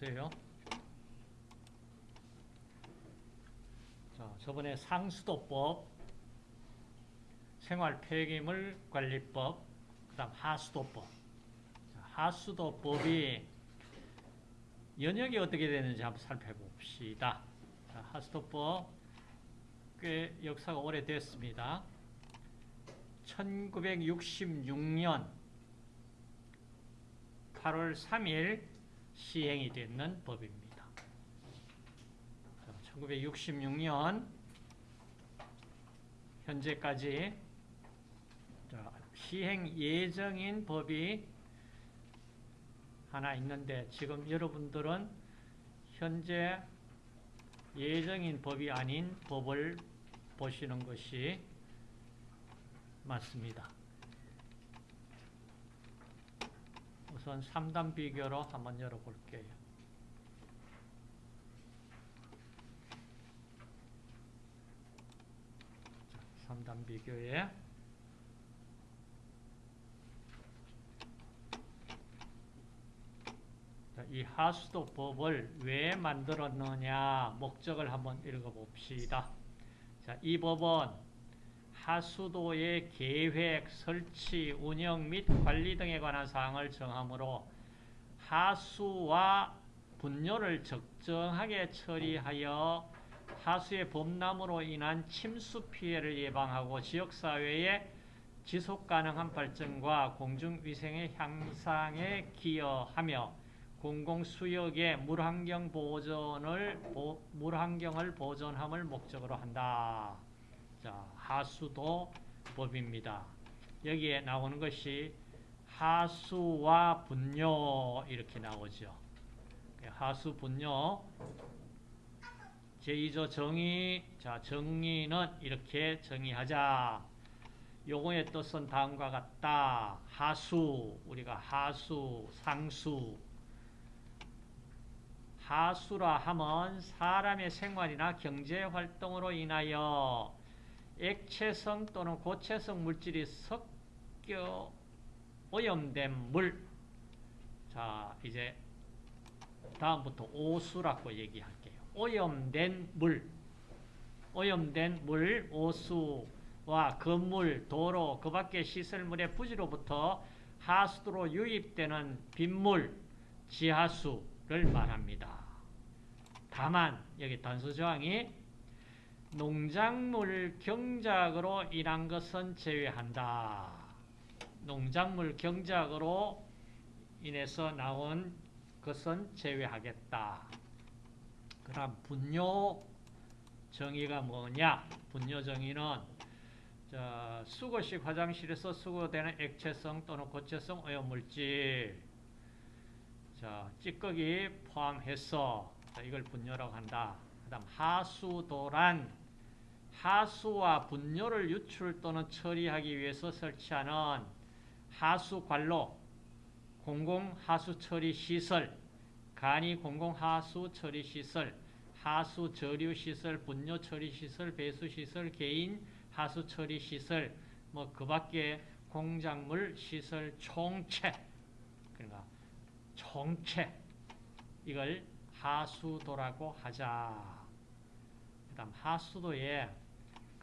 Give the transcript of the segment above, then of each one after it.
보세요. 자, 저번에 상수도법, 생활 폐기물 관리법, 그 다음 하수도법. 자, 하수도법이 연역이 어떻게 되는지 한번 살펴봅시다. 자, 하수도법 꽤 역사가 오래됐습니다. 1966년 8월 3일 시행이 되는 법입니다. 1966년 현재까지 시행 예정인 법이 하나 있는데 지금 여러분들은 현재 예정인 법이 아닌 법을 보시는 것이 맞습니다. 우선 3단 비교로 한번 열어볼게요. 자, 3단 비교에 자, 이 하수도 법을 왜 만들었느냐 목적을 한번 읽어봅시다. 자, 이 법은 하수도의 계획, 설치, 운영 및 관리 등에 관한 사항을 정하므로 하수와 분뇨를 적정하게 처리하여 하수의 범람으로 인한 침수 피해를 예방하고 지역사회의 지속가능한 발전과 공중위생의 향상에 기여하며 공공수역의 물환경 보존을, 물환경을 보존함을 목적으로 한다. 자, 하수도 법입니다. 여기에 나오는 것이 하수와 분뇨 이렇게 나오죠. 하수 분뇨 제2조 정의 자 정의는 이렇게 정의하자. 요거의 뜻은 다음과 같다. 하수 우리가 하수 상수 하수라 함은 사람의 생활이나 경제 활동으로 인하여 액체성 또는 고체성 물질이 섞여 오염된 물. 자, 이제 다음부터 오수라고 얘기할게요. 오염된 물. 오염된 물, 오수와 건물, 도로, 그 밖의 시설물의 부지로부터 하수도로 유입되는 빗물, 지하수를 말합니다. 다만 여기 단수 조항이 농작물 경작으로 인한 것은 제외한다. 농작물 경작으로 인해서 나온 것은 제외하겠다. 그럼 분뇨 정의가 뭐냐? 분뇨 정의는 수거식 화장실에서 수거되는 액체성 또는 고체성 오염물질 자, 찌꺼기 포함해서 이걸 분뇨라고 한다. 그 다음 하수도란 하수와 분뇨를 유출 또는 처리하기 위해서 설치하는 하수관로, 공공하수처리시설, 간이 공공하수처리시설, 하수저류시설, 분뇨처리시설, 배수시설, 개인 하수처리시설, 뭐 그 밖에 공작물 시설 총체, 그러니까 총체, 이걸 하수도라고 하자. 그 다음 하수도에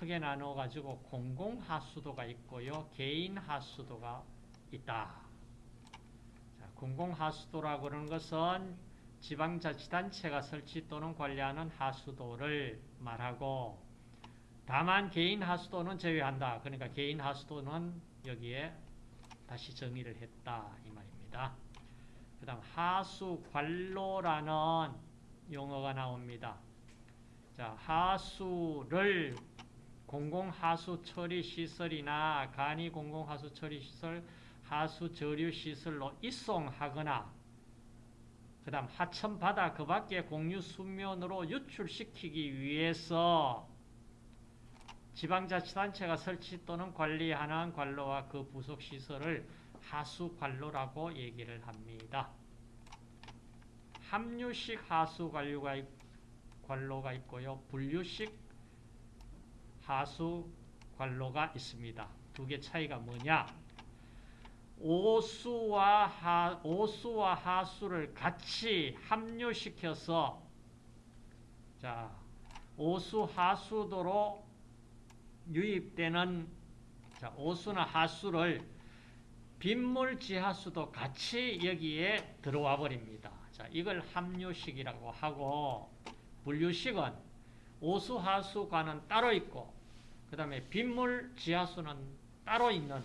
크게 나눠 가지고 공공 하수도가 있고요. 개인 하수도가 있다. 자, 공공 하수도라고 하는 것은 지방자치단체가 설치 또는 관리하는 하수도를 말하고 다만 개인 하수도는 제외한다. 그러니까 개인 하수도는 여기에 다시 정의를 했다 이 말입니다. 그 다음 하수관로라는 용어가 나옵니다. 자, 하수를 공공하수 처리 시설이나 간이 공공하수 처리 시설, 하수 저류 시설로 이송하거나 그 다음 하천바다 그 밖에 공유 수면으로 유출시키기 위해서 지방자치단체가 설치 또는 관리하는 관로와 그 부속시설을 하수관로라고 얘기를 합니다. 함유식 하수관로가 관로가 있고요. 분류식 하수 관로가 있습니다. 두 개 차이가 뭐냐? 오수와 하, 오수와 하수를 같이 합류시켜서 자, 오수 하수도로 유입되는 자, 오수나 하수를 빗물 지하수도 같이 여기에 들어와 버립니다. 자, 이걸 합류식이라고 하고 분류식은 오수 하수관은 따로 있고 그 다음에 빗물 지하수는 따로 있는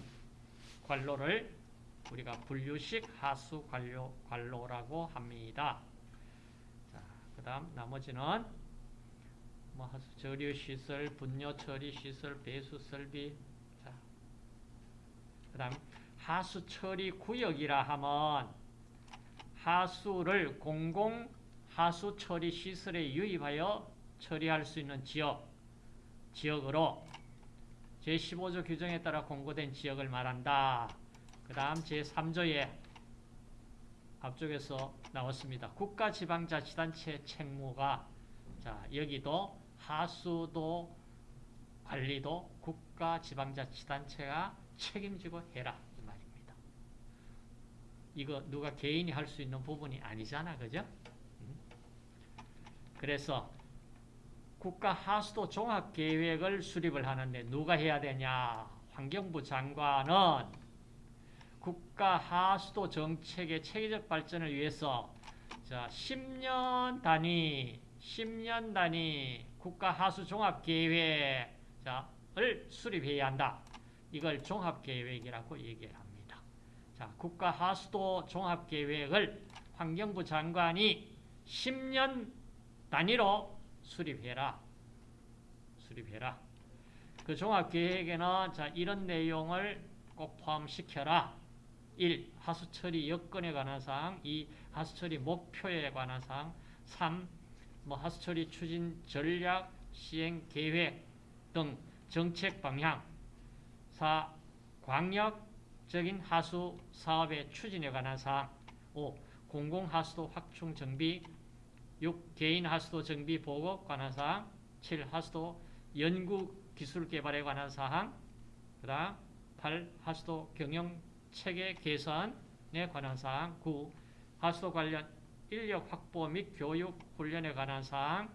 관로를 우리가 분류식 하수 관로, 관로라고 합니다. 자, 그 다음 나머지는 뭐 하수 저류 시설, 분뇨 처리 시설, 배수 설비. 자. 그 다음 하수 처리 구역이라 하면 하수를 공공 하수 처리 시설에 유입하여 처리할 수 있는 지역, 지역으로 제15조 규정에 따라 공고된 지역을 말한다. 그 다음 제3조에 앞쪽에서 나왔습니다. 국가지방자치단체 책무가 자 여기도 하수도 관리도 국가지방자치단체가 책임지고 해라 이 말입니다. 이거 누가 개인이 할 수 있는 부분이 아니잖아, 그죠? 음. 그래서 국가 하수도 종합 계획을 수립을 하는데 누가 해야 되냐? 환경부 장관은 국가 하수도 정책의 체계적 발전을 위해서 자, 10년 단위, 10년 단위 국가 하수 종합 계획을 수립해야 한다. 이걸 종합 계획이라고 얘기를 합니다. 자, 국가 하수도 종합 계획을 환경부 장관이 10년 단위로 수립해라. 수립해라. 그 종합계획에는 자 이런 내용을 꼭 포함시켜라. 1. 하수처리 여건에 관한 사항 2. 하수처리 목표에 관한 사항 3. 뭐 하수처리 추진 전략, 시행 계획 등 정책 방향 4. 광역적인 하수 사업의 추진에 관한 사항 5. 공공하수도 확충 정비 6. 개인 하수도 정비 보고 관한 사항 7. 하수도 연구 기술 개발에 관한 사항 그 다음 8. 하수도 경영 체계 개선에 관한 사항 9. 하수도 관련 인력 확보 및 교육 훈련에 관한 사항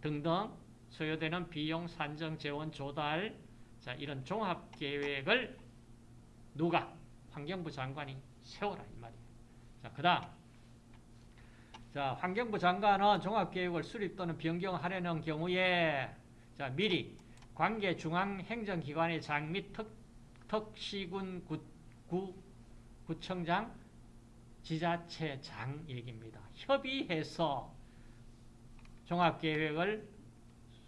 등등 소요되는 비용 산정 재원 조달 자 이런 종합 계획을 누가 환경부 장관이 세워라 이 말이에요. 자 그 다음 자, 환경부 장관은 종합계획을 수립 또는 변경하려는 경우에 자, 미리 관계 중앙행정기관의 장및 특, 특시군 구, 구, 구청장 지자체장 얘기입니다. 협의해서 종합계획을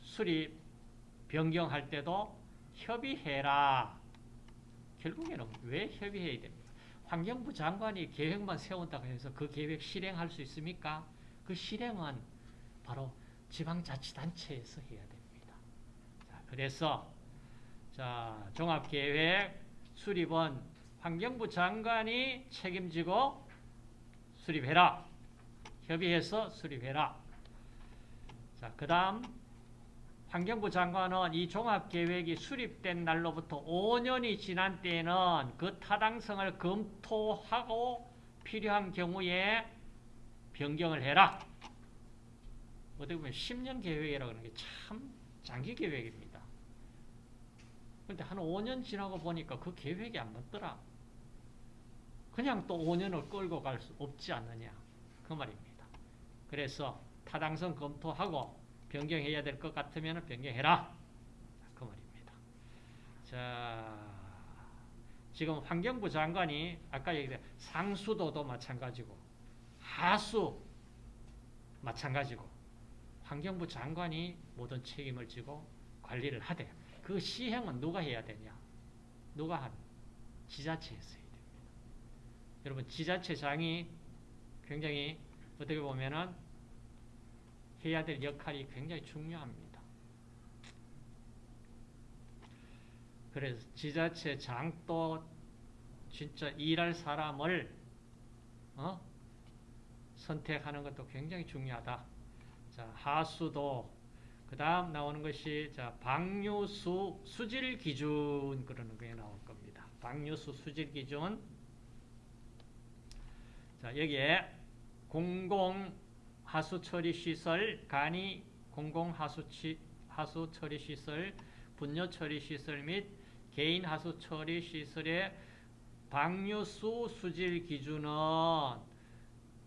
수립, 변경할 때도 협의해라. 결국에는 왜 협의해야 됩니까? 환경부 장관이 계획만 세운다고 해서 그 계획 실행할 수 있습니까? 그 실행은 바로 지방자치단체에서 해야 됩니다. 자, 그래서 자, 종합계획 수립은 환경부 장관이 책임지고 수립해라. 협의해서 수립해라. 자, 그 다음 환경부 장관은 이 종합계획이 수립된 날로부터 5년이 지난 때에는 그 타당성을 검토하고 필요한 경우에 변경을 해라. 어떻게 보면 10년 계획이라고 하는 게 참 장기 계획입니다. 그런데 한 5년 지나고 보니까 그 계획이 안 맞더라. 그냥 또 5년을 끌고 갈 수 없지 않느냐. 그 말입니다. 그래서 타당성 검토하고 변경해야 될 것 같으면 변경해라. 그 말입니다. 자, 지금 환경부 장관이 아까 얘기한 상수도도 마찬가지고 하수 마찬가지고 환경부 장관이 모든 책임을 지고 관리를 하되 그 시행은 누가 해야 되냐? 누가 한? 지자체에서 해야 됩니다. 여러분 지자체장이 굉장히 어떻게 보면은 해야 될 역할이 굉장히 중요합니다. 그래서 지자체 장도 진짜 일할 사람을 어? 선택하는 것도 굉장히 중요하다. 자, 하수도 그 다음 나오는 것이 자, 방류수 수질 기준 그러는 게 나올 겁니다. 방류수 수질 기준 자, 여기에 공공 하수 처리 시설, 간이 공공 하수 치, 하수 처리 시설, 분뇨 처리 시설 및 개인 하수 처리 시설의 방류수 수질 기준은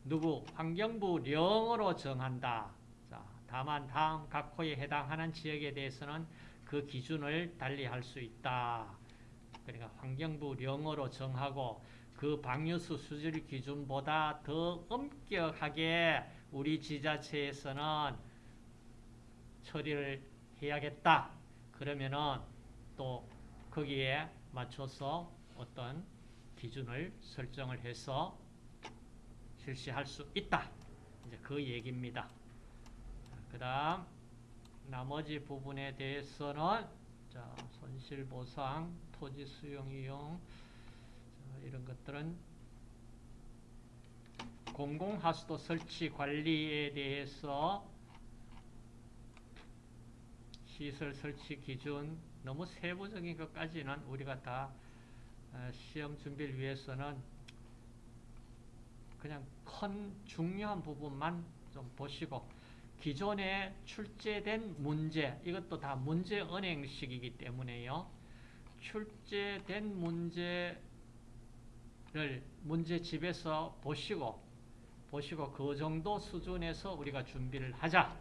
누구 환경부 령으로 정한다. 자, 다만 다음 각 호에 해당하는 지역에 대해서는 그 기준을 달리할 수 있다. 그러니까 환경부 령으로 정하고 그 방류수 수질 기준보다 더 엄격하게 우리 지자체에서는 처리를 해야겠다. 그러면은 또 거기에 맞춰서 어떤 기준을 설정을 해서 실시할 수 있다. 이제 그 얘기입니다. 그 다음 나머지 부분에 대해서는 자, 손실보상, 토지 수용 이용 자, 이런 것들은 공공하수도 설치 관리에 대해서 시설 설치 기준 너무 세부적인 것까지는 우리가 다 어, 시험 준비를 위해서는 그냥 큰 중요한 부분만 좀 보시고 기존에 출제된 문제 이것도 다 문제 은행식이기 때문에요. 출제된 문제를 문제집에서 보시고 보시고 그 정도 수준에서 우리가 준비를 하자.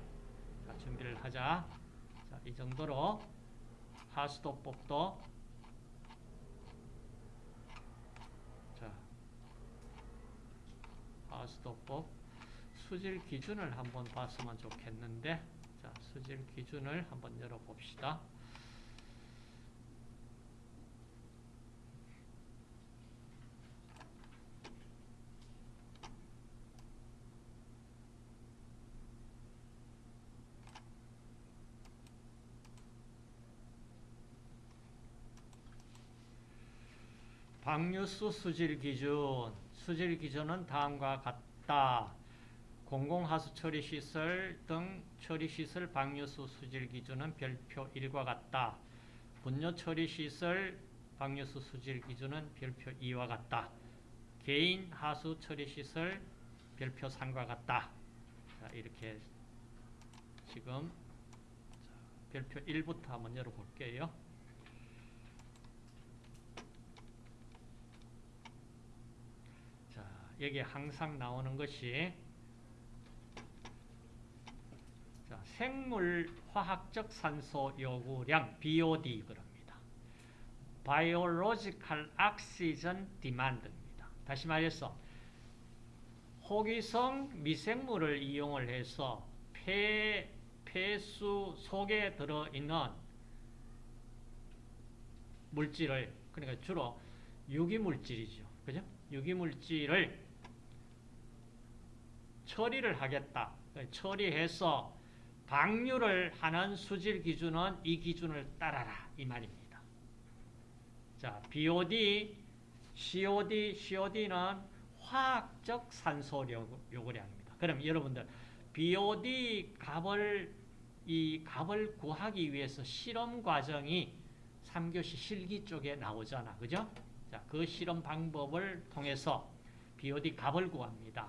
자, 준비를 하자. 자, 이 정도로 하수도법도 자, 하수도법 수질 기준을 한번 봤으면 좋겠는데 자, 수질 기준을 한번 열어봅시다. 방류수 수질 기준 수질 기준은 다음과 같다. 공공하수 처리 시설 등 처리 시설 방류수 수질 기준은 별표 1과 같다. 분뇨 처리 시설 방류수 수질 기준은 별표 2와 같다. 개인 하수 처리 시설 별표 3과 같다. 자, 이렇게 지금 별표 1부터 한번 열어볼게요. 자, 여기 항상 나오는 것이 자, 생물 화학적 산소 요구량 BOD 그럽니다. Biological Oxygen Demand입니다. 다시 말해서 호기성 미생물을 이용을 해서 폐, 폐수 속에 들어있는 물질을 그러니까 주로 유기물질이죠. 그죠? 유기물질을 처리를 하겠다. 처리해서 방류를 하는 수질 기준은 이 기준을 따라라 이 말입니다. 자, BOD, COD, COD는 화학적 산소 요구량입니다. 그럼 여러분들 BOD 값을 이 값을 구하기 위해서 실험 과정이 3교시 실기 쪽에 나오잖아. 그죠? 자, 그 실험 방법을 통해서 BOD 값을 구합니다.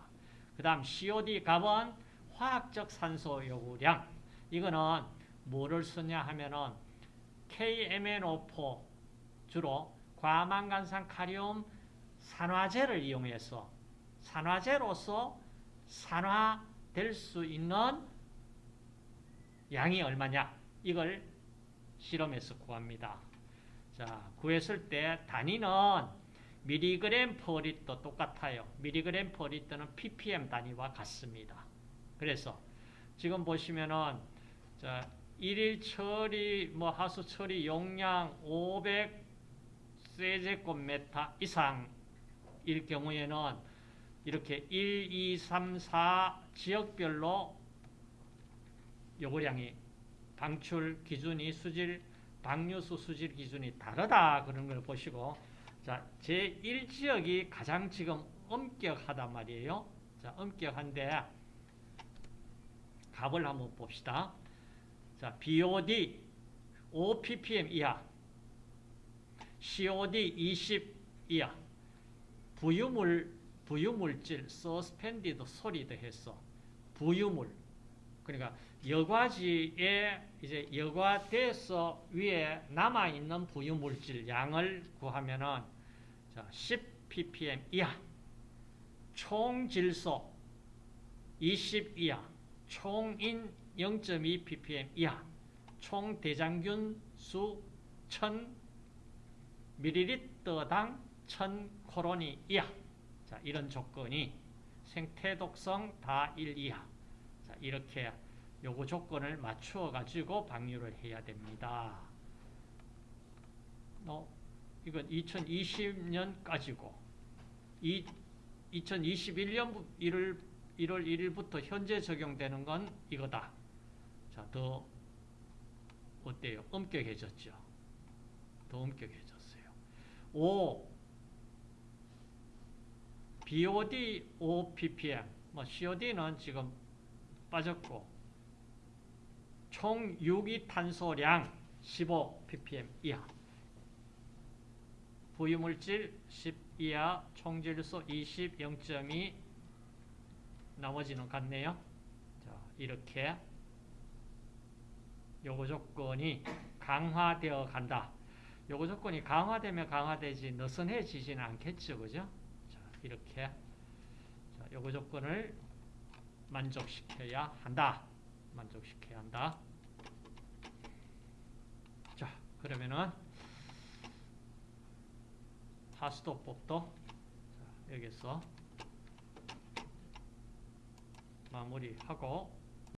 그 다음 COD 값은 화학적 산소 요구량. 이거는 뭐를 쓰냐 하면은 KMNO4 주로 과망간산 카리움 산화제를 이용해서 산화제로서 산화될 수 있는 양이 얼마냐 이걸 실험해서 구합니다. 자, 구했을 때 단위는 밀리그램 per 리터 똑같아요. 밀리그램 per 리터는 ppm 단위와 같습니다. 그래서 지금 보시면은 자, 일일 처리 뭐 하수 처리 용량 500 세제곱미터 이상일 경우에는 이렇게 1, 2, 3, 4 지역별로 요구량이 방출 기준이 수질 방류수 수질 기준이 다르다 그런 걸 보시고 자, 제1지역이 가장 지금 엄격하단 말이에요. 자, 엄격한데 값을 한번 봅시다. 자, BOD 5ppm 이하 COD 20 이하 부유물 부유물질 서스펜디드 소리도 했어. 부유물. 그러니까 여과지에 이제 여과돼서 위에 남아 있는 부유물질 양을 구하면은 자, 10 ppm 이하. 총 질소 20 이하. 총인 0.2 ppm 이하. 총 대장균 수 1000 ml당 1000 코로니 이하. 자, 이런 조건이 생태 독성 다 1 이하. 자, 이렇게 요거 조건을 맞추어 가지고 방류를 해야 됩니다. 어, 이건 2020년까지고 이 2021년 1월 1월 1일부터 현재 적용되는 건 이거다. 자, 더 어때요? 엄격해졌죠. 더 엄격해졌어요. 5 BOD 5 ppm. 뭐 COD는 지금 빠졌고 총 유기 탄소량 15 ppm 이하. 부유물질 10 이하, 총질소 20, 0.2 나머지는 같네요. 자, 이렇게 요거 조건이 강화되어 간다. 요거 조건이 강화되면 강화되지 느슨해지지는 않겠죠. 그죠? 자, 이렇게 자, 요거 조건을 만족시켜야 한다. 만족시켜야 한다. 자, 그러면은 하수도법도 자, 여기서 마무리하고